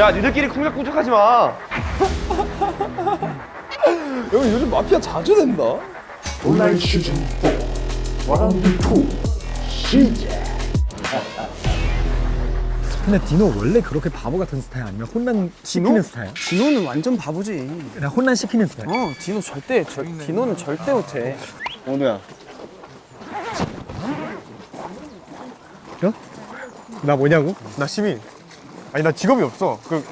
야 니들끼리 쿵짝쿵짝하지 마 여기 요즘 마피아 자주 된다. 온라인 시즌 4 라운드 2 시작 근데 디노 원래 그렇게 바보 같은 스타일 아니면 혼란 시키는 스타일? 디노는 완전 바보지. 그냥 혼란 시키는 스타일. 어, 디노 절대, 절, 디노는 절대 못해. 원우야 나 뭐냐고? 나 시민 아니 나 직업이 없어 그...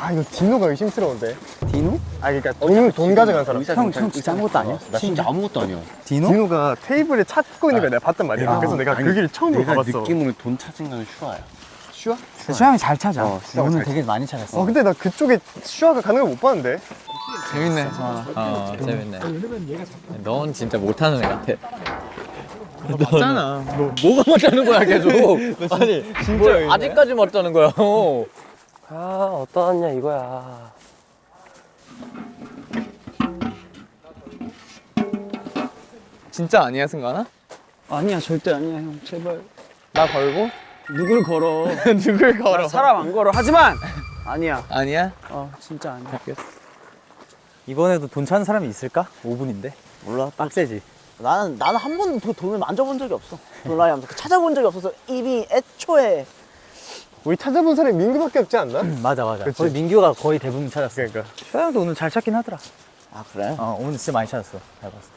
아 이거 디노가 의심스러운데 디노? 아 그러니까 돈, 돈 가져간 사람 형, 형 진짜 아무것도 아니야? 나 진짜 아무것도 아니야. 디노? 디노가 테이블에 찾고 있는 걸 내가 봤단 말이야 그래서 내가 그 길을 처음으로 내가 가봤어 느낌으로 돈 찾은 건 슈아야. 수양이 잘 찾아. 어, 오늘 잘 되게 많이 찾았어. 어 근데 나 그쪽에 슈아가 가는 걸 못 봤는데 재밌네. 어, 재밌네. 넌 진짜 못하는 애 같아. 맞잖아. 뭐가 못하는 거야 계속. 아니 진짜 아직까지 못하는 거야. 아 어떠하냐 이거야 진짜 아니야 승관아? 아니야, 절대 아니야, 형. 제발. 나 걸고? 누굴 걸어. 누굴 걸어? 나 사람 안 걸어. 하지만! 아니야. 아니야? 어, 진짜 아니야. 이번에도 돈 찾는 사람이 있을까? 5분인데. 몰라. 빡세지. 나는 나는 한 번도 돈을 만져본 적이 없어. 온라인 하면서 찾아본 적이 없어서 이미 애초에 우리 찾아본 사람이 민규밖에 없지 않나? 맞아 맞아. 그치. 거의 민규가 거의 대부분 찾았어. 그러니까 슈아형도 오늘 잘 찾긴 하더라. 아 그래? 어 오늘 진짜 많이 찾았어. 잘 봤어.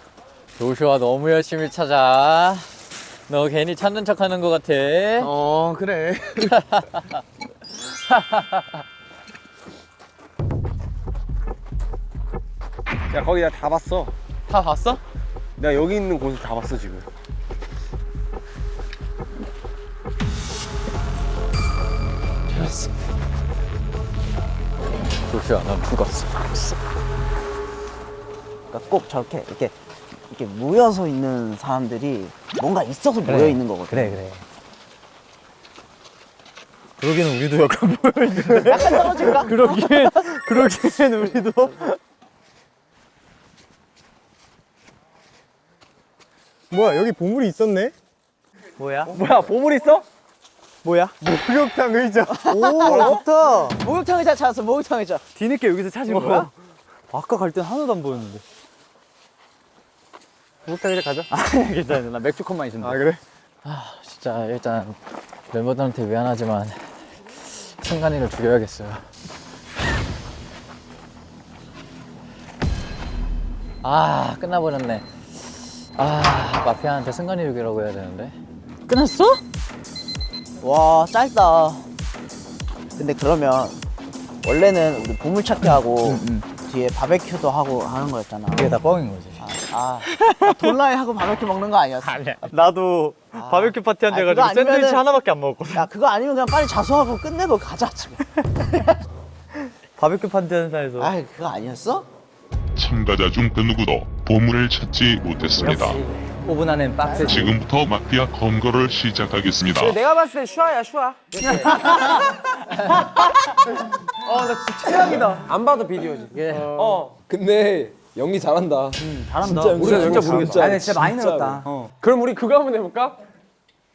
조슈아 너무 열심히 찾아. 너 괜히 찾는 척 하는 거 같아. 어 그래 야 거기 내가 다 봤어. 다 봤어? 내가 여기 있는 곳을 다 봤어 지금. 조슈아 넌 죽었어. 그러니까 꼭 저렇게 이렇게 이렇게 모여서 있는 사람들이 뭔가 있어서 모여 있는 거거든. 그래 그래. 그러기는 우리도 약간 보여 있는데. 약간 떨어질까? 그러기엔 그러기엔 우리도. 뭐야 여기 보물이 있었네? 뭐야? 뭐야, 보물 있어? 뭐야? 목욕탕 의자 오 좋다. 목욕탕 의자 찾았어. 목욕탕 의자. 뒤늦게 여기서 찾은 거야? 아까 갈 땐 하나도 안 보였는데. 목욕탕 의자 가자 아 괜찮아. 나 맥주 컵만 있으면 아 돼. 그래? 진짜 일단 멤버들한테 미안하지만 승관이를 죽여야겠어요. 아 끝나버렸네. 아 마피아한테 승관이 죽이라고 해야 되는데. 끝났어? 와 짧다. 근데 그러면 원래는 우리 보물 찾기 하고 뒤에 바베큐도 하고 하는 거였잖아. 그게 다 뻥인 거지. 아, Don't Lie 하고 바베큐 먹는 거 아니었어? 나도 바베큐 파티 한 아, 대 그거 가지고 샌드위치 아니면은- 하나밖에 안 먹었거든. 야 그거 아니면 그냥 빨리 자수하고 끝내고 가자 집에. 바베큐 파티 한 데서 아 그거 아니었어? 참가자 중 그 누구도 보물을 찾지 못했습니다 5분 안엔 빡세. 지금부터 마피아 검거를 시작하겠습니다 내가 봤을 땐 슈아야, 슈아. 어, 나 진짜 최악이다. 안 봐도 비디오지. 어. 근데 연기 잘한다. 잘한다. 진짜 우리가 진짜 모르겠어. 아니, 진짜 많이 늘었다. 그럼 우리 그거 한번 해볼까?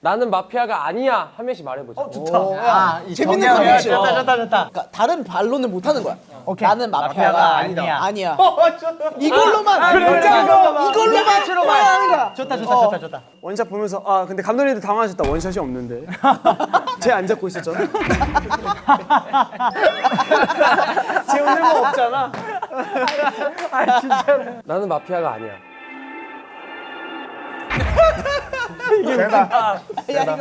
나는 마피아가 아니야. 한 명씩 말해보자. 어, 좋다. 아, 재밌는 거 좋다, 좋다, 좋다. 그러니까 다른 반론을 못 하는 거야. 나는 마피아가, 아니다. 아니야. 이걸로만. 그래, 이걸로만. 이걸로만 하는 거야. 좋다 좋다 좋다 좋다. 원샷 보면서 아 근데 감독님도 당황하셨다 원샷이 없는데 쟤 안 잡고 있었잖아 쟤 오늘 뭐 없잖아 아 진짜로 나는 마피아가 아니야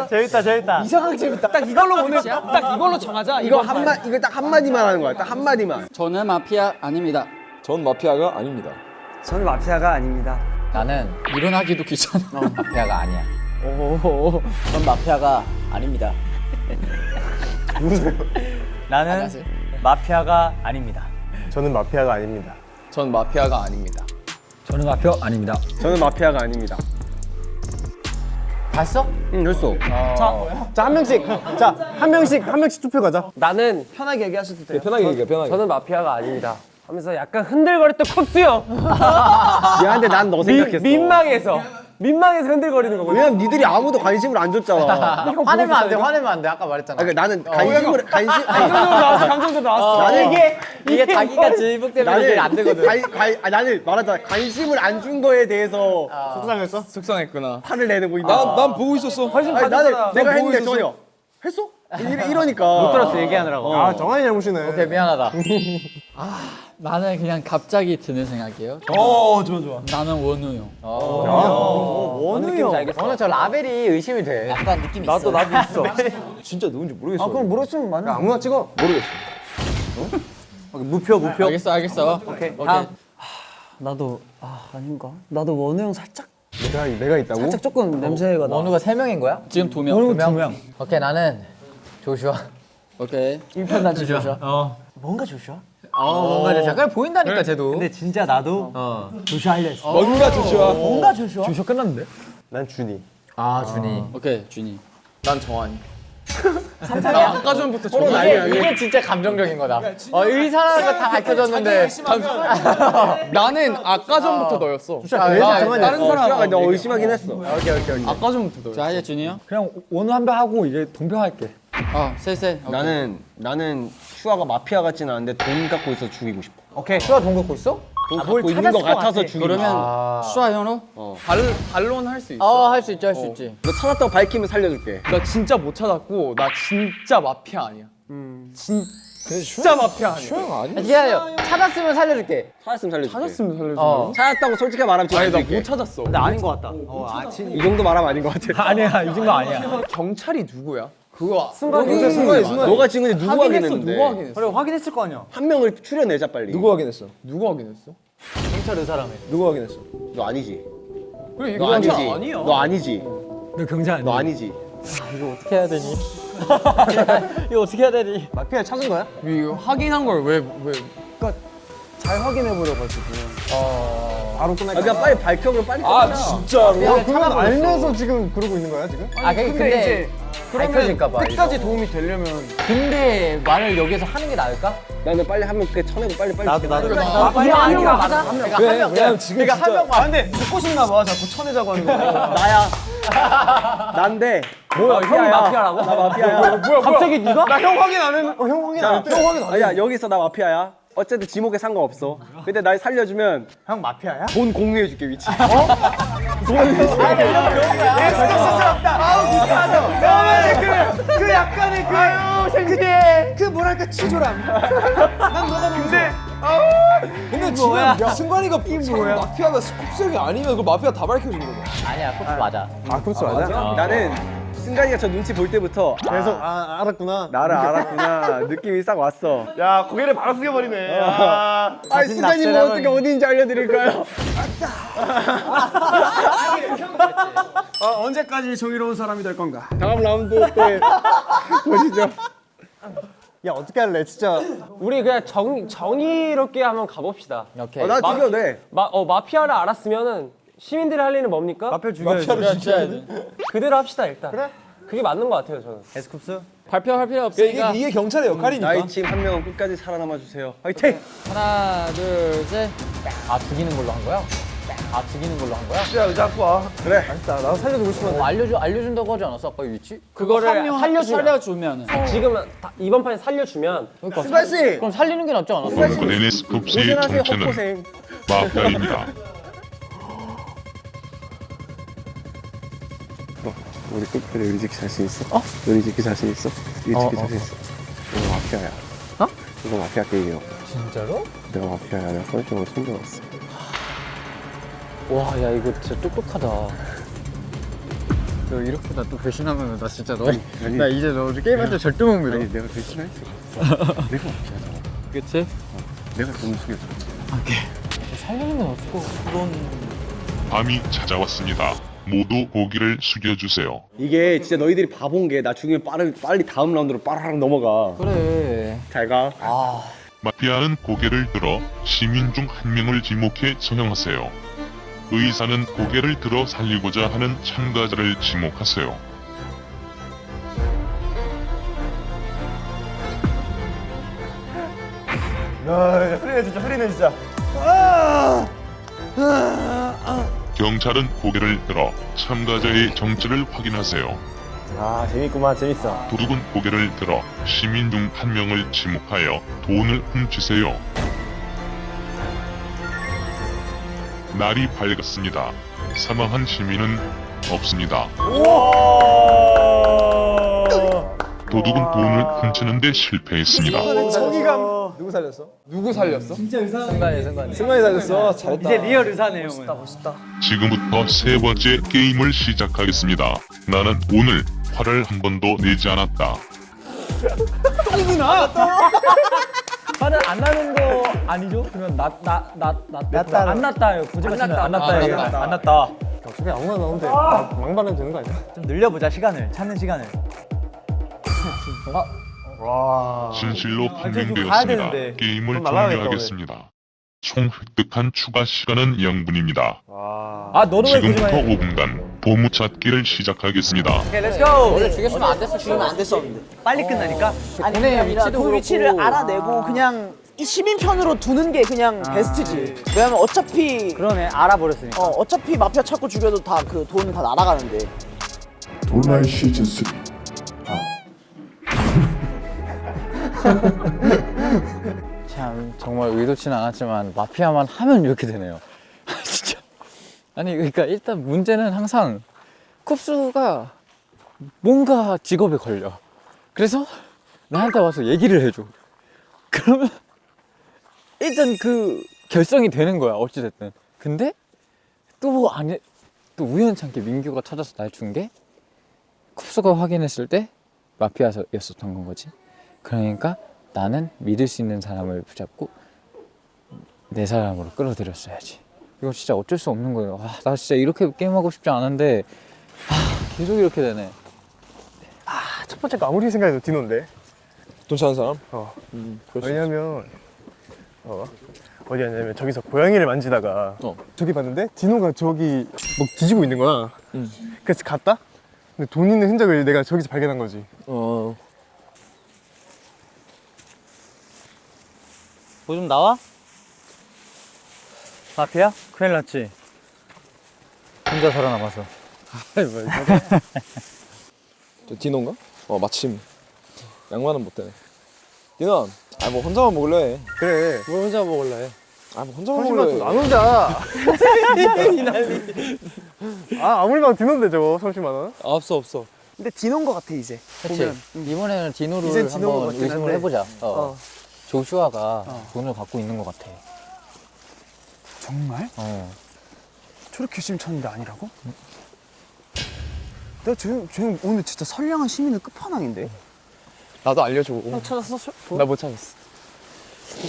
재밌다 재밌다. 이상하게 재밌다. 딱 이걸로 오늘 딱 이걸로 정하자 이거 한마 이거 딱 한마디만 하는 거야. 딱 한마디만. 저는 마피아 아닙니다. 전 마피아가 아닙니다. 저는 마피아가 아닙니다 나는 일어나기도 귀찮아. 마피아가 아니야. 전 마피아가 아닙니다. 나는 마피아가 아닙니다. 저는 마피아가 아닙니다 전 마피아가 아닙니다. 저는 마피아 아닙니다. 저는 마피아가 아닙니다. 봤어? 응, 됐어. 자한 명씩 자 한 명씩 한 명씩 투표 가자 나는 편하게 얘기하셔도 돼요. 편하게 얘기해, 편하게. 저는 마피아가 아닙니다 하면서 약간 흔들거렸던 컵스 형 미안한데 난너 미, 생각했어 민망해서 민망해서 흔들거리는 거거든. 왜냐면 니들이 아무도 관심을 안 줬잖아. 화내면 안 돼, 화내면 안 돼. 아까 말했잖아. 그러니까 나는 관심을 관심 아니, 감정도 나왔어. 감정도 나왔어. 나는 이게 이게 자기가 질북되면 이게 안 되거든. 관, 관, 아, 나는 말하자 관심을 안 준 거에 대해서 속상했어? 속상했구나. 화를 내는 거 있다. 난 보고 있었어. 관심 나는 가졌잖아. 내가 했는데. 전혀 했어? 이러, 이러니까 못 들었어 얘기하느라고. 아 정한이 잘못이네 오케이, 미안하다. 아, 나는 그냥 갑자기 드는 생각이에요. 어 좋아 좋아. 나는 원우 형. 원우 형. 알겠어. 저 라벨이 의심이 돼. 약간 느낌이 나도 있어. 나도 있어. 진짜 누군지 모르겠어. 아 그럼 모르겠으면 맞네 아무나 찍어 무표 무표. 알겠어, 알겠어. 오케이. 오케이. 나도 아 아닌가? 나도 원우 형 살짝 내가, 내가 있다고? 살짝 조금 냄새가 나. 원우가 세 명인 거야? 지금 두 명. 두 명. 오케이, 나는 조슈아. 오케이. 일편단심 조슈아. 어. 뭔가 조슈아? 어, 뭔가. 그래 보인다니까 쟤도. 근데 진짜 나도 조슈아 할려 했어. 뭔가 조슈아. 뭔가 조슈아? 조슈아 끝났는데? 난 준이 아, 준이. 오케이 준이. 난 정한이. 나 아까 전부터 서로 이게, 이게 진짜 감정적인 거다. 어, 의사라는 거다 밝혀졌는데. 나는 아까 전부터 너였어. 아, 그래서 아, 정한이 다른 사람 너 의심하긴 했어. 오케이, 오케이, 오케이. 아까 전부터 너였어. 자, 이제 준이 형. 그냥 원우 한배 하고 이제 동표 할게. 어, 셋, 셋. 나는 나는 슈아가 마피아 같지는 않은데 돈 갖고 있어 죽이고 싶어. 오케이 슈아 돈 갖고 있어? 돈 갖고 있는 거 같아서 죽이고 싶어. 그러면 슈아 현우? 발 반론 할 수 있어. 어, 할 수 있지, 할 수 있지. 너 찾았다고 밝히면 살려줄게. 나 진짜 못 찾았고 나 진짜 마피아 아니야. 진 진짜 마피아 아니야. 아, 기다려. 찾았으면 살려줄게. 찾았으면 살려줄게. 찾았으면 살려줘. 어. 찾았다고 솔직히 말하면 아니 나 죽일게. 못 찾았어. 아닌 것 같다 어, 아, 진... 이 정도 말하면 아닌 것 같아. 아니야, 이 정도 아니야. 경찰이 누구야? 그거 순간 여기 순간에 순간. 너가 지금 근데 누구 확인했어. 확인했는데? 누구 확인했어? 그래 확인했을 거 아니야. 한 명을 추려내자 빨리. 누구 확인했어? 누구 확인했어? 경찰 의사라며. 누구 확인했어? 너 아니지. 그래 너 이거 아니지. 아니야. 너 아니지. 너 경찰 아니야? 너 아니지. 어떻게 해야 되니? 이거 어떻게 해야 되니? 마피아 찾은 거야? 이거 확인한 걸왜 왜? 잘 확인해 보려고 가지고. 바로 아, 끝날까? 그냥 빨리 밝혀면 빨리 아 끝나. 진짜로? 아, 그건 알면서 지금 그러고 있는 거야 지금? 아, 근데, 근데 이제 밝혀질까 봐. 끝까지 도움이 되려면 근데 말을 여기서 하는 게 나을까? 나는 빨리 한명 쳐내고 빨리 빨리. 나도 나도 아, 이거 아니야. 아니야, 맞아? 한 명. 왜? 한 명. 왜냐면 지금 그러니까 한 진짜- 명만. 아, 근데 듣고 싶나 봐. 자꾸 쳐내자고 하는 거. 나야. 난데. 뭐야? 형이 마피아라고? 나 마피아야. 뭐야? 갑자기 네가? 나 형 확인 안 했는. 어, 형 확인 자, 안 했대? 형 확인 아니야 여기서 나 마피아야. 어쨌든 지목에 상관없어. 근데 날 살려주면 형 마피아야? 돈 공유해줄게 위치. 그 약간의 그 아유 생지대 그 뭐랄까 치졸함 난 너가 근데 근데 지금 야, 승관이가 뭐야? 마피아가 스쿱스형이 아니면 그 마피아 다 밝혀주는 거야 아니야, 코스 맞아. 아 쿱스 맞아? 나는 승관이가 저 눈치 볼 때부터 계속 아 알았구나 나를 알았구나 느낌이 싹 왔어. 야 고개를 바로 숙여버리네 아, 아 승관이 뭐 어떻게 어디인지 알려드릴까요? 어, 언제까지 정의로운 사람이 될 건가 다음 라운드 때 보시죠. 야 어떻게 할래 진짜 우리 그냥 정, 정의롭게 한번 가봅시다 오케이. 어, 나 죽여도 돼. 마, 어, 마피아를 알았으면은 시민들이 할 일은 뭡니까? 마피아 죽여야지 그래, 돼. 그대로 합시다 일단 그래? 그게 맞는 것 같아요 저는 에스쿱스? 발표할 필요 없으니까. 이게 경찰의 역할이니까 나의 팀한 명은 끝까지 살아남아 주세요. 화이팅! 하나, 둘, 셋. 아, 죽이는 걸로 한 거야? 아, 죽이는 걸로 한 거야? 야 의자 갖고 와 그래. 나 나도 살려주고 싶은데 어, 알려줘, 알려준다고 하지 않았어, 아까 이 위치? 그거를 살려주면. 살려주면 살려주면. 지금 다- 이번 판에 살려주면 그러니까 씨 그럼 살리는 게 낫지 않았어? 오늘의 스쿱스의 고생하세요 정체는 헛고생. 마피아입니다. 우리 끝까지 의리 지키 자신 있어? 어? 의리 지키 자신 있어? 의리 지키 자신 있어? 이거 마피아야. 어? 이거 마피아 게임이야. 진짜로? 내가 마피아야. 내가 선생님을 숨겨놨어. 와, 야, 이거 진짜 똑똑하다. 너 이렇게 나 또 배신하면 나 진짜 너, 아니. 나 이제 너 게임할 때 절대 못 믿어. 아니 내가 대신할 수가 없어. 내가 마피아잖아. 그치? 내가 돈 숙여줘. 살리는 건 없고 그런. 밤이 찾아왔습니다. 모두 고기를 숙여주세요. 이게 진짜 너희들이 바본 게 나 죽이면 빠르, 빨리 다음 라운드로 빠르락 넘어가. 그래. 잘 가. 아, 마피아는 고개를 들어 시민 중 한 명을 지목해 처형하세요. 의사는 고개를 들어 살리고자 하는 참가자를 지목하세요. 야 흐리네 진짜 흐리네 진짜 결 경찰은 고개를 들어 참가자의 정체를 확인하세요. 아 재밌구만 재밌어 도둑은 고개를 들어 시민 중 한 명을 지목하여 돈을 훔치세요. 날이 밝았습니다. 사망한 시민은 없습니다. 도둑은 돈을 훔치는데 실패했습니다. 정의감. 누구 살렸어? 누구 살렸어? 순간에 순간에. 승관이 살렸어. 잘했다. 이제 리얼 의사네 형은. 지금부터 세 번째 게임을 시작하겠습니다. 나는 오늘 화를 한 번도 내지 않았다. 화는 안 나는 거 아니죠? 그러면 나나나나 안 났다요. 고지가 안 났다. 안 났다. 안 얘기해. 났다. 안 났다. 어차피 아무나 나오는데 망발하면 되는 거 아니야? 좀 늘려보자 시간을 찾는 시간을. 와 진실로 판명되었습니다. 게임을 종료하겠습니다. 총 획득한 추가 시간은 0분입니다. 아 지금부터 고지마 해? 5분간 보물찾기를 시작하겠습니다. 오케이 렛츠고. 원래 죽였으면 안 됐어. 죽으면 안 됐었는데. 빨리 끝나니까. 아니 돈의 그게 아니라 위치도 그 위치를. 알아내고 그냥 이 시민 편으로 두는 게 그냥 베스트지. 왜냐면 어차피 그러네 알아버렸으니까. 어 어차피 마피아 찾고 죽여도 다 그돈다 날아가는데. 돌발 시즌 3 참 정말 의도치는 않았지만 마피아만 하면 이렇게 되네요. 진짜. 아니 그러니까 일단 문제는 항상 쿱스가 뭔가 직업에 걸려. 그래서 나한테 와서 얘기를 해줘. 그러면 일단 그 결성이 되는 거야 어찌 됐든. 근데 또 아니 또 우연찮게 민규가 찾아서 날 준 게 쿱스가 확인했을 때 마피아였었던 건 거지. 그러니까 나는 믿을 수 있는 사람을 붙잡고 내 사람으로 끌어들였어야지. 이거 진짜 어쩔 수 없는 거예요. 아, 나 진짜 이렇게 게임하고 싶지 않은데 아, 계속 이렇게 되네. 첫 번째 거 아무리 생각해도 디노인데 돈 찾는 사람? 어 음. 왜냐면 어 어디였냐면 저기서 고양이를 만지다가 어. 저기 봤는데 디노가 저기 뭐 뒤지고 있는 거야 음. 그래서 갔다 근데 돈 있는 흔적을 내가 저기서 발견한 거지 어. 뭐 좀 나와? 마피아? 큰일 났지. 혼자 살아남아서. 저 디노인가? 어 마침 양만은 못 되네. 디노, 아뭐 혼자만 먹을래? 그래 뭘 혼자 먹을래? 아뭐 혼자만 먹을래? 안 혼자 아 아무리 봐도 디노인데 저거 30만 원 아, 없어 없어. 근데 디노인 것 같아 이제. 그치? 이번에는 디노를 한번 의심을. 해보자. 어. 어. 조슈아가 돈을 갖고 있는 것 같아. 정말? 어. 저렇게 열심히 찾는데 아니라고? 내가 쟤, 쟤 오늘 진짜 선량한 시민의 끝판왕인데? 나도 알려줘. 찾았어? 나 못 찾았어.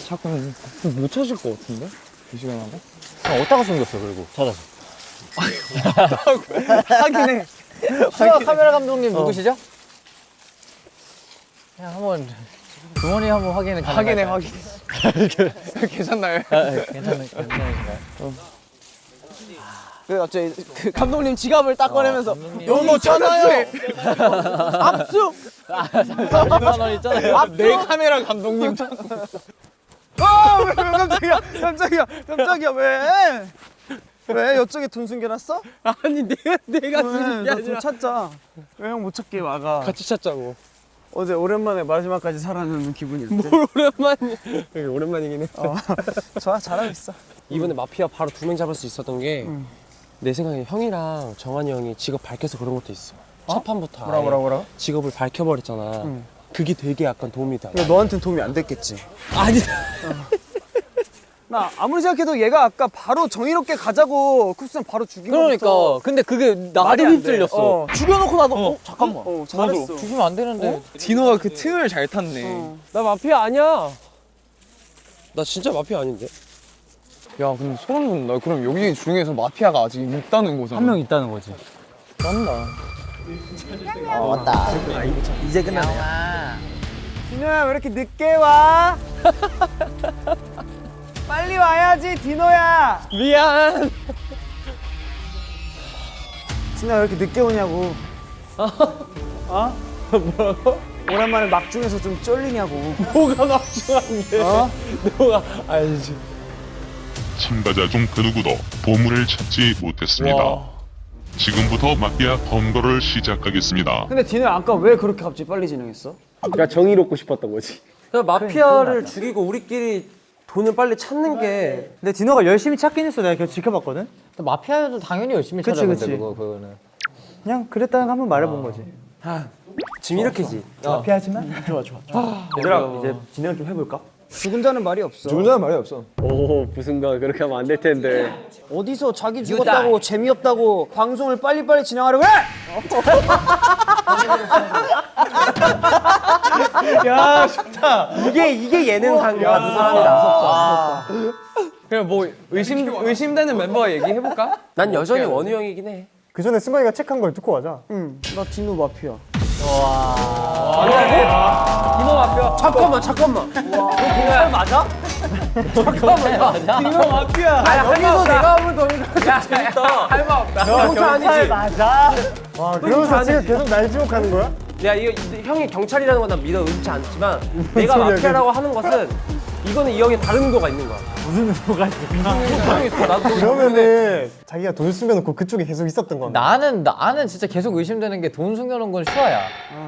자꾸 못 찾을 것 같은데? 이 시간 안에? 그럼 어디다가 숨겼어 그리고 찾아서. 하긴 해. 수아 카메라 감독님 누구시죠? 그냥 한번 주머니 한번 확인해 확인해? 확인해. 괜찮나요? 아, 아, 괜찮은 괜찮으신가요? 그 갑자기 그 감독님 지갑을 딱 꺼내면서 감독님. 여기 있잖아요. 압수. 2만 원 있잖아요. 내 카메라 감독님 아, 왜 깜짝이야. 깜짝이야. 깜짝이야. 왜? 왜? 이쪽에 돈 숨겨놨어? 아니 내가 내가 왜? 나돈 찾자. 왜 형 못 찾게 와가? 같이 찾자고. 어제 오랜만에 마지막까지 살아남는 기분이 어때? 오랜만이. 오랜만이긴 해. 좋아, 잘하고 있어. 이번에 마피아 바로 두 명 잡을 수 있었던 게내 생각에 형이랑 정한이 형이 직업 밝혀서 그런 것도 있어. 첫 판부터 뭐라 뭐라 뭐라? 직업을 밝혀버렸잖아. 그게 되게 약간 도움이 돼. 너한텐 도움이 안 됐겠지? 아니 나 아무리 생각해도 얘가 아까 바로 정의롭게 가자고 쿱스는 바로 죽인 그러니까 거부터 근데 그게 돼. 휩쓸렸어. 어. 죽여놓고 나도 어, 잠깐만. 어, 잘했어. 죽이면 안 되는데. 디노가 그 틈을 잘 탔네. 나 마피아 아니야. 나 진짜 마피아 아닌데. 야, 근데 소름 돋는다. 그럼 여기 중에서 마피아가 아직 있다는 거잖아. 한 명 있다는 거지. 어, 왔다. 이제 끝났네. 디노야 왜 이렇게 늦게 와? 빨리 와야지 디노야. 미안. 디노야 왜 이렇게 늦게 오냐고. 어? 뭐라고? 오랜만에 막중에서 좀 쫄리냐고. 뭐가 막중한데. 어? 너가 알지. 참가자 중 그 누구도 보물을 찾지 못했습니다. 지금부터 마피아 검거를 시작하겠습니다. 근데 디노 아까 왜 그렇게 갑자기 빨리 진행했어? 그러니까 정의롭고 싶었던 거지. 마피아를 죽이고 우리끼리 돈을 빨리 찾는 게 근데 디노가 열심히 찾긴 했어. 내가 계속 지켜봤거든. 마피아도 당연히 열심히 그치, 찾아본대 그치. 그거 그거는. 그냥 그랬다는 거 한번 말해본 거지. 지금 이렇게지. 마피아지만 얘들아 이제 진행 좀 해볼까? 죽은 자는 말이 없어. 죽은 자는 말이 없어. 오 무슨가 그렇게 하면 안 될 텐데. 어디서 자기 죽었다고 재미없다고 방송을 빨리빨리 진행하려고 해? 야 좋다. 이게 이게 예능상 같은 사람이다. 그냥 뭐 의심 의심되는 멤버 얘기해 볼까? 난 여전히 원우 형이긴 해. 그 전에 승관이가 책한 걸 듣고 가자. 응, 나 디노 마피아. 디노 마피아. 잠깐만 잠깐만. 너 디노 맞아? 잠깐만. 맞아? 디노 마피아. 아니 한이도 내가 하면 더 재밌다. 할말 없다. 경찰 아니지? 맞아. 와, 그러면서 지금 계속 날 지목하는 거야? 야 이거 이- 형이 경찰이라는 건 난 믿어 의지 않지만 내가 마피아라고 하는 것은 이거는 이 형의 다른 의도가 있는 거야. 무슨 의도가? 나도 그러면은 자기가 돈 숨겨놓고 그쪽에 계속 있었던 건가? 나는 나는 진짜 계속 의심되는 게 돈 숨겨놓은 건 슈아야.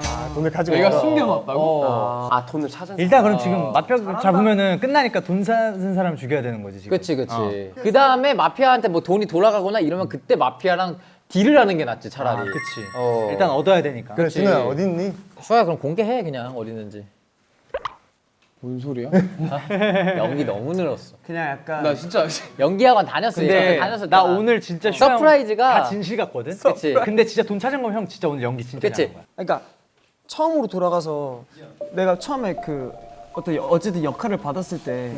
아, 돈을 가지고 내가. 숨겨놨다고? 아 돈을 찾은. 일단 그럼 지금 마피아 잡으면은 끝나니까 돈 사는 사람 죽여야 되는 거지 지금. 그치 그치. 그 다음에 마피아한테 뭐 돈이 돌아가거나 이러면 그때 마피아랑 딜을 하는 게 낫지 차라리. 아, 그치. 어. 일단 얻어야 되니까. 그래, 어디 있니? 슈아야 그럼 공개해 그냥 어디 있는지. 뭔 소리야? 연기 너무 늘었어. 그냥 약간. 나 진짜 연기학원 다녔어. 근데 다녔어. 나 오늘 진짜 surprise가 다 진실 같거든. 그치. 근데 진짜 돈 찾은 거면 형 진짜 오늘 연기 진짜 그치. 잘한 거야. 그러니까 처음으로 돌아가서 내가 처음에 그 어떤 여- 어쨌든 역할을 받았을 때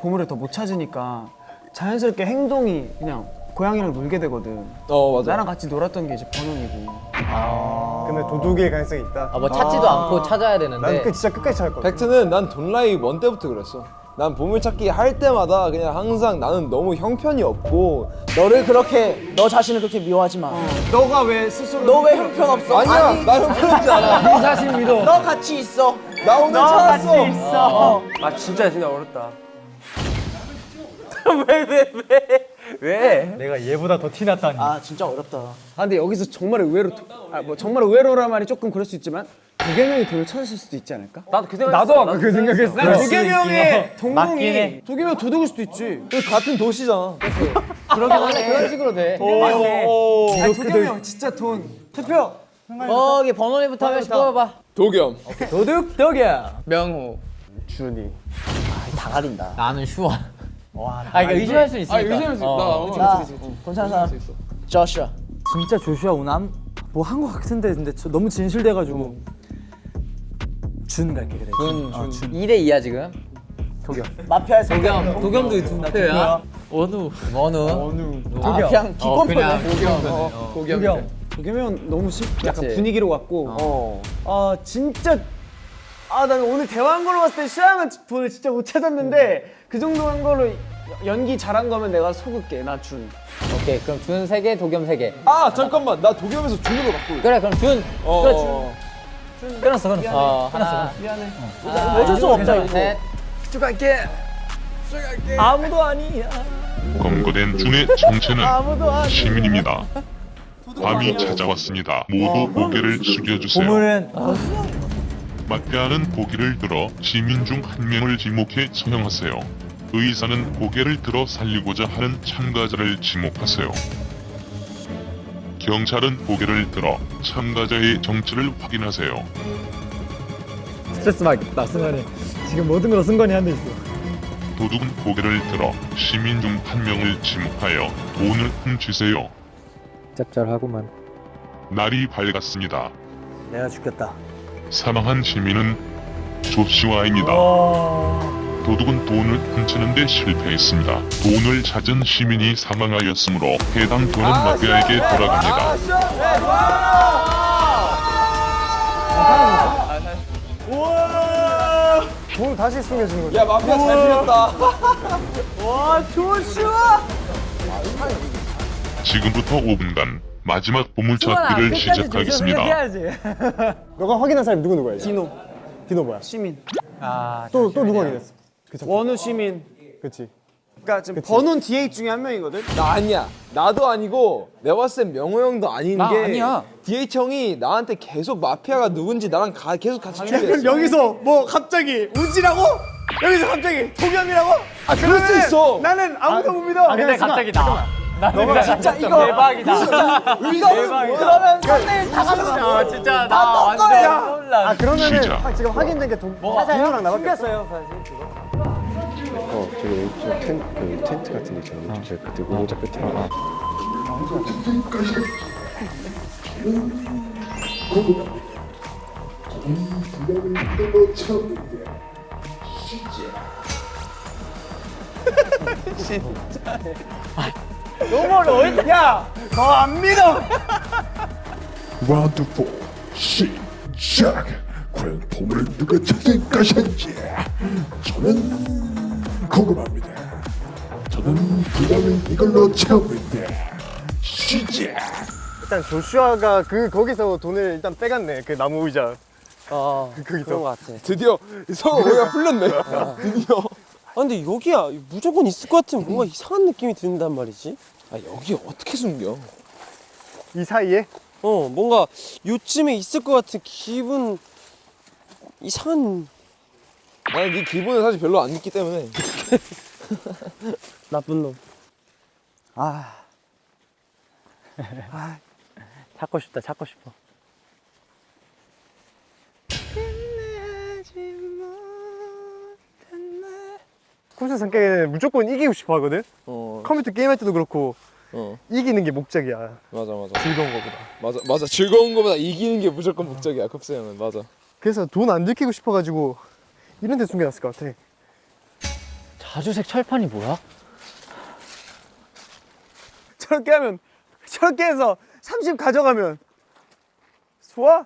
보물을 더 못 찾으니까 자연스럽게 행동이 그냥 고양이랑 놀게 되거든. 어 맞아. 나랑 같이 놀았던 게 이제 버논이고. 근데 도둑일 가능성이 있다. 아, 뭐 찾지도 않고 찾아야 되는데. 나는 그 진짜 끝까지 찾았거든. 팩트는 난 돈라이 원 때부터 그랬어. 난 보물찾기 할 때마다 그냥 항상 나는 너무 형편이 없고 너를 그렇게 너 자신을 그렇게 미워하지 마. 너가 왜 스스로? 너 왜 형편 없어? 아니야 나 형편 없지 않아. 네 자신 믿어. 너 같이 있어. 나 오늘 찾았어. 있어. 아 진짜 진짜 어렵다. 왜 왜 왜? 왜? 내가 얘보다 더 티났다니. 아 진짜 어렵다. 아 근데 여기서 정말 의외로 아 뭐 정말 의외로란 말이 조금 그럴 수 있지만 도겸 형이 돈을 찾으실 수도 있지 않을까? 나도 그 생각 나도 아까 그 생각했어. 난 도겸 형의 맞긴 해. 동공이 도겸 형 도둑일 수도 있지. 같은 도시잖아. 그러긴 하네. 그런 식으로 돼. 아니 도겸 형 진짜 돈 투표. 거기 번호리부터 한 명씩 뽑아봐. 도겸. 도둑 도겸. 명호. 준이. 다 가린다. 나는 슈아. 와. 아, 그러니까 의심할 수 있으니까. 아 의심할 수 있다. 어. 어. 괜찮은 사람. 저슈아. 진짜 조슈아 오남 뭐한 거 같은데 근데 저 너무 진실돼가지고 준 갈게 그래. 준, 어, 준. 2대 2야 지금. 마피아에서 도겸, 도겸도 투표야. 원우. 원우. 아, 그냥 어, 기권표네. 도겸. 도겸. 도겸 형 너무 심, 약간 그치. 분위기로 갔고. 어. 아 진짜. 아 난 오늘 대화한 걸로 봤을 때 슈양은 돈을 진짜 못 찾았는데 그 정도 한 걸로 연기 잘한 거면 내가 속을게 나 준. 오케이, 그럼 준 3개, 도겸 3개. 아 잠깐만 나 도겸에서 준으로 바꿀. 그래, 그럼 준. 어. 그래, 준. 끊었어, 끊었어. 어, 하나. 미안해. 어쩔 수 없다 이거. 셋. 쭉 갈게. 아무도 아니야. 검거된 준의 정체는 아무도 아니야. 시민입니다. 밤이 찾아왔습니다. 모두 고개를 숙여주세요. 보물은 마 피아는 고개를 들어 시민 중 한 명을 지목해 처형하세요. 의사는 고개를 들어 살리고자 하는 참가자를 지목하세요. 경찰은 고개를 들어 참가자의 정체를 확인하세요. 스트레스 받겠다 승관이 지금 모든 걸 승관이 한대 있어 도둑은 고개를 들어 시민 중 한 명을 지목하여 돈을 훔치세요. 짭짤하구만 날이 밝았습니다. 내가 죽겠다. 사망한 시민은 조슈아입니다. 도둑은 돈을 훔치는데 실패했습니다. 돈을 찾은 시민이 사망하였으므로 해당 돈은 마피아에게 돌아갑니다. 돈 다시 숨겨주는 거지. 야 마피아 잘 피했다. 지금부터 5분간 마지막 보물 찾기를 시작하겠습니다. 너가 확인한 사람이 누구 누구야? 디노. 디노 뭐야? 시민. 또또 누구 확인했어? 원우 시민. 그치. 그러니까 지금 번호는 DH 중에 한 명이거든. 나 아니야. 나도 아니고 내가 봤을 땐 명호 형도 아닌 나게 아니야. DH 형이 나한테 계속 마피아가 누군지 나랑 가, 계속 같이 그럼 추리했어. 여기서 뭐 갑자기 우지라고? 여기서 갑자기 동현이라고? 아 그럴 수 있어. 나는 아무도 못 믿어. 아, 근데 갑자기 나. 나 너가 진짜 이거 대박이다. 이거 그러면 3대1 다 가져가. 아 진짜 나 완전 놀라. 아 그러면은 시작. 하- 지금 확인된 게 동, 진호랑 나밖에 없어 어 저기 왼쪽 텐, 그 텐트 같은 데 있잖아 왼쪽 제일 끝에 우몽자 끝에 너무 어려워. 야, 너 안 믿어. 라운드 4 시작 과연 보물을 누가 찾을 것인지 저는 궁금합니다 저는 부담을 이걸로 채우는데 시작 일단 조슈아가 그 거기서 돈을 일단 빼갔네 그 나무 의자 어 그 거기서 그런 거 같아. 드디어 서로 오해가 풀렸네. 드디어. 아 근데 여기야 무조건 있을 것 같은 뭔가 이상한 느낌이 든단 말이지. 아 여기 어떻게 숨겨? 이 사이에 어 뭔가 요쯤에 있을 것 같은 기분 이상한 나는 네 기분을 사실 별로 안 믿기 때문에. 나쁜 놈. 아. 찾고 싶다. 찾고 싶어. 쿰스 성격에는 무조건 이기고 싶어 하거든 어. 컴퓨터 게임할 때도 그렇고 어. 이기는 게 목적이야 맞아 맞아. 즐거운 거보다 맞아 맞아. 즐거운 거보다 이기는 게 무조건 목적이야. 컵스 형은 맞아. 그래서 돈 안 들키고 싶어가지고 이런 데 숨겨놨을 것 같아 자주색 철판이 뭐야? 저렇게 하면 저렇게 해서 30 가져가면 좋아?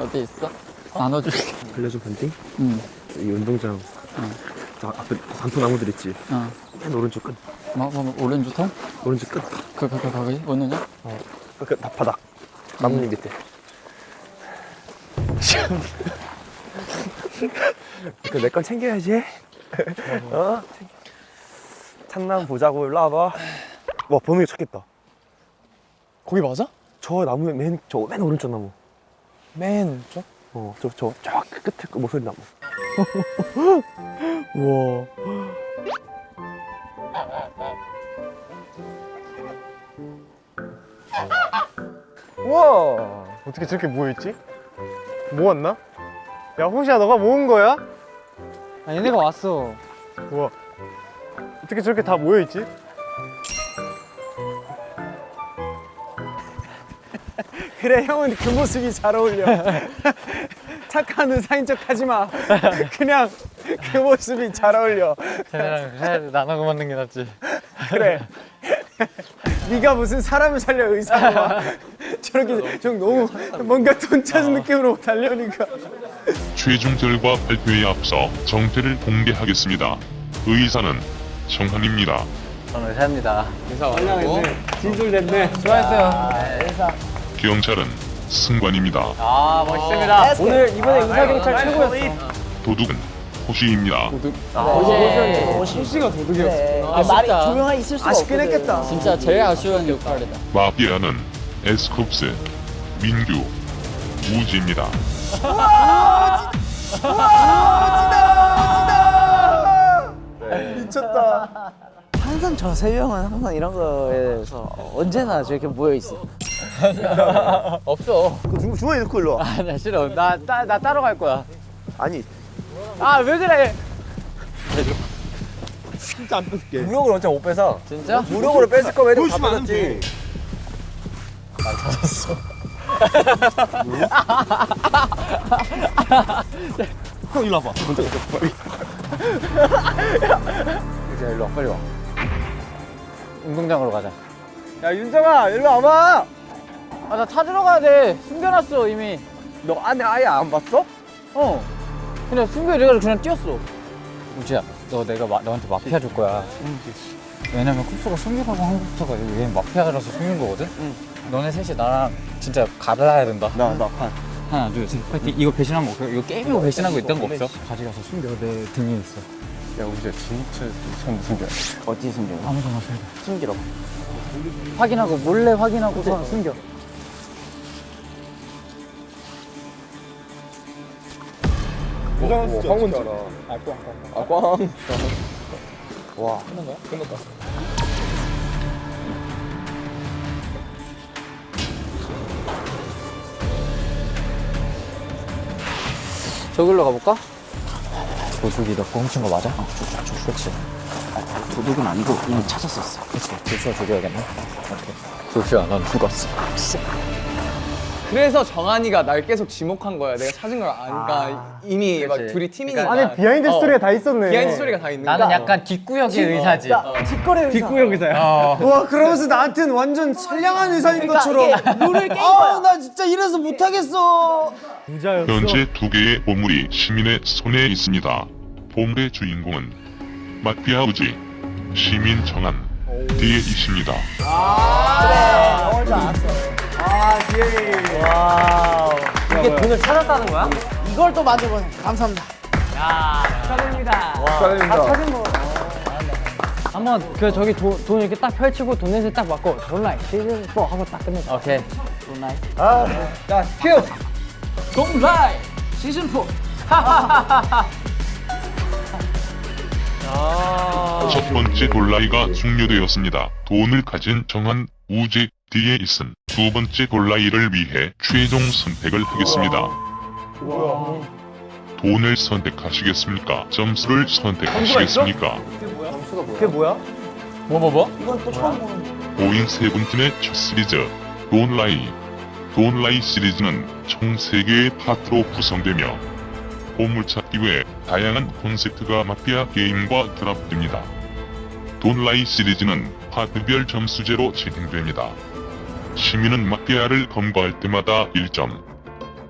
어디 있어? 나눠줄게. 알려줘 반띵? 응. 이 운동장 저 앞에 단풍 나무들 있지 어. 맨 오른쪽 끝 뭐, 뭐, 오렌지 통? 오른쪽 끝 그, 그, 그, 거기? 오는냐? 그 바닥 나뭇잎 밑에 그내건 챙겨야지 어? 참나무 보자고 일로 와봐 와 범인이 찾겠다 거기 맞아? 저 나무 맨 저 맨 오른쪽 나무 맨 오른쪽? 어 저 저 저 끝에 그 모서리 나무 우와. 우와 어떻게 저렇게 모여있지? 모았나? 야 호시야 너가 모은 거야? 아 얘네가 왔어. 우와 어떻게 저렇게 다 모여있지? 그래 형은 그 모습이 잘 어울려. 착한 의사인 척 하지 마. 그냥 그 모습이 잘 어울려. 쟤네랑 살 나눠고 맞는 게 낫지. 그래. 네가 무슨 사람을 살려 의사가 저렇게 좀 너무 뭔가 돈 찾은 느낌으로 달려니까. 최종 결과 발표에 앞서 정태를 공개하겠습니다. 의사는 정한입니다. 저는 의사입니다. 진술됐네. 수고하셨어요. 경찰은 승관입니다. 아, 멋있습니다. 오늘 이번에 의사경찰 최고였어. 도둑은 호시입니다. 호시가 도둑이었어. 아, 말이 조용한 아쉽긴 했겠다. 진짜 제일 아쉬운 역할이다. 마피아는 에스쿱스, 민규, 우지입니다. 미쳤다. 항상 저 세 명은 항상 이런 거에 대해서 언제나 저렇게 모여 있어. 없어. 그 주머니 넣고 일로 와 아니야, 싫어. 나, 따, 나 따로 갈 거야. 아니 아, 왜 그래? 진짜 안 뺏을게 무력을 언제 못 빼서? 진짜? 무력으로 뺏을 거면 애들 다 뺏었지 형 일로 와봐 먼저 빨리 일로 와, 빨리 와. 운동장으로 가자. 야 윤정아 일로 와봐. 아, 나 찾으러 가야 돼. 숨겨놨어, 이미. 너 안에 아예 안 봤어? 어. 그냥 숨겨 내가 그냥 뛰었어. 우지야, 너 내가 마, 너한테 마피아 줄 거야. 왜냐면 쿱스가 숨기라고 한 것부터가 얘 마피아라서 숨긴 거거든. 너네 셋이 나랑 진짜 갈라야 된다. 나 나 판 하나 둘셋 파이팅 이거 배신한 거 없어? 이거 게임이고 배신한 거 있던 거 없어? 가져가서 숨겨 내 등에 있어 야 우지야 진짜 손 숨겨 어디 숨겨? 아무거나 살다 숨기라고. 확인하고 몰래 확인하고 서 숨겨 포장할 수 황혼 줄 알아. 아 꽝. 와. 저길로 가볼까? 도둑이 너 훔친 거 맞아? 어, 쭉, 그렇지. 도둑은 아니고 이미 찾았었어. 그렇지. 조슈아 죽여야겠네. 오케이. 조슈아 넌 죽었어 그래서 정한이가 날 계속 지목한 거야. 내가 찾은 걸 아니까 이미 막 그치. 둘이 팀이니까. 아니 behind 어, story가 다 있었네. behind story가 다 있는 거야. 나는 약간 뒷구역의 의사지 뒷거래 의사. 뒷구역 의사야 와 그러면서 나한테는 완전 선량한 의사인 것처럼 룰을 깬 거야. 나 진짜 이래서 못하겠어. 부자였어 현재 두 개의 보물이 시민의 손에 있습니다. 보물의 주인공은 마피아 우지, 시민 정한, 뒤에 있습니다. 이게 돈을 찾았다는 거야? 이걸 또 만져보네. 감사합니다. 축하드립니다. 한번 그 저기 도, 돈 이렇게 딱 펼치고 돈 넷을 딱 맞고 돈라이 시즌 4 하고 딱 끝내자. 오케이 자 큐. 돈라이 시즌 4. 첫 번째 돌라이가 종료되었습니다. 돈을 가진 정한 우지 뒤에 있음. 두 번째 돌라이를 위해 최종 선택을 하겠습니다. 돈을 선택하시겠습니까? 점수를 선택하시겠습니까? 그게 뭐야? 뭐 뭐 뭐? 이건 또 처음 보는. 고잉 세븐틴의 첫 시리즈 Don't Lie Don't Lie 시리즈는 총 3개의 파트로 구성되며 보물찾기 외 다양한 콘셉트가 마피아 게임과 결합됩니다. Don't Lie 시리즈는 파트별 점수제로 진행됩니다. 시민은 마피아를 검거할 때마다 1점,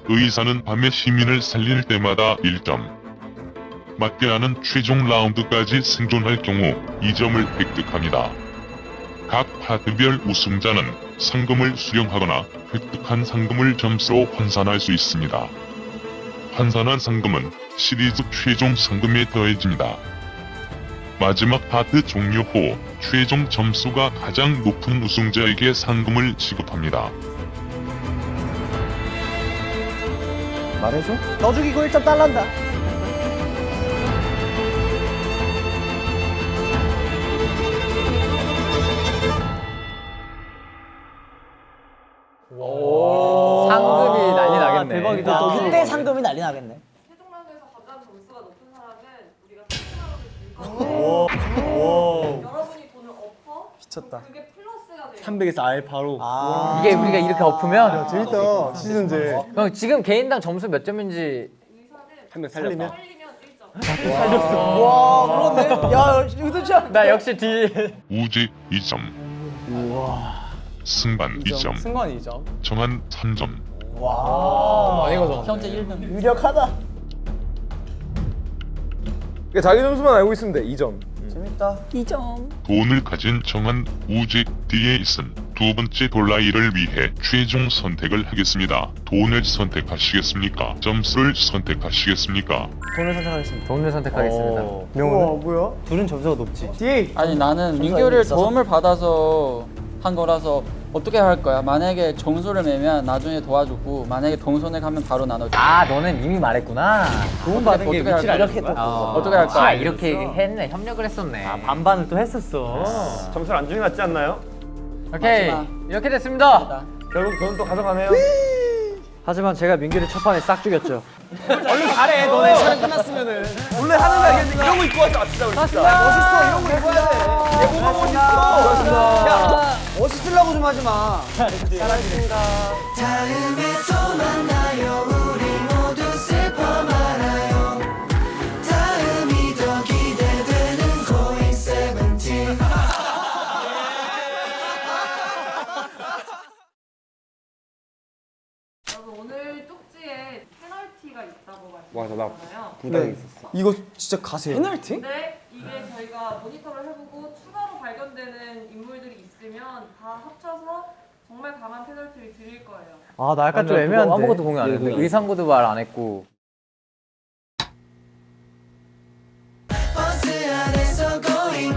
의사는 밤에 시민을 살릴 때마다 1점, 마피아는 최종 라운드까지 생존할 경우 2점을 획득합니다. 각 파트별 우승자는 상금을 수령하거나 획득한 상금을 점수로 환산할 수 있습니다. 환산한 상금은 시리즈 최종 상금에 더해집니다. 마지막 파트 종료 후 최종 점수가 가장 높은 우승자에게 상금을 지급합니다. 말해줘. 너 죽이고 1점 달란다. 미쳤다. 그게 플러스가 돼요. 300에서 아예 바로 아. 이게 우리가 이렇게 엎으면 재밌다 시즌제. 형 지금 개인당 점수 몇 점인지 한 명 살리면 1점. 와, 그렇네. 야, 의도치 나 역시 D 우지 2점, 승반 2점, 승관 2점. 정한 3점, 와. 많이 가져갔네. 현재 1등. 유력하다. 그러니까 자기 점수만 알고 있으면 돼. 2점. 재밌다. 2점. 돈을 가진 정한 우직 뒤에 있음 두 번째 돌라이를 위해 최종 선택을 하겠습니다. 돈을 선택하시겠습니까? 점수를 선택하시겠습니까? 돈을 선택하겠습니다. 돈을 선택하겠습니다 우와 뭐야? 둘은 점수가 높지 D. 아니 나는 민규를? 도움을 받아서 한 거라서 어떻게 할 거야? 만약에 점수를 매면 나중에 도와주고 만약에 동선에 가면 바로 나눠줘. 아 너는 이미 말했구나 도움 받은 게 어떻게 할 위치를? 알려줄 거야 어. 어떻게 할 거야? 아 이렇게 했네 협력을 했었네 아 반반을 또 했었어 점수를 안 주는 게 낫지 않나요? 오케이 마지막. 이렇게 됐습니다 결국 돈 또 가져가네요. 하지만 제가 민규를 첫 판에 싹 죽였죠. 얼른 가래. 너네 촬영 끝났으면은. 원래 하는 거 알겠는데 이런 거 입고 하자. 진짜 우리 진짜. 멋있어. 이런 거 입고 해야 돼. 얘 뭐가 멋있어. 야, 멋있으려고 좀 하지 마. 사랑합니다. 다음에 또 만나요 우리 모두 슬퍼 말아요 다음이 더 기대되는 고잉 세븐틴 여러분 오늘 쪽지에 페널티가 있다고 맞아 나 말씀드렸잖아요. 부담이 네. 있었어 이거 진짜 가세요. 페널티? 근데 이게 저희가 모니터를 해보고 보면 다 합쳐서 정말 강한 페널티를 드릴 거예요. 아, 나 약간 좀 애매한데. 아무것도 공유 안 예, 했는데. 예. 의상고도 말 안 했고. 버스 안에서 going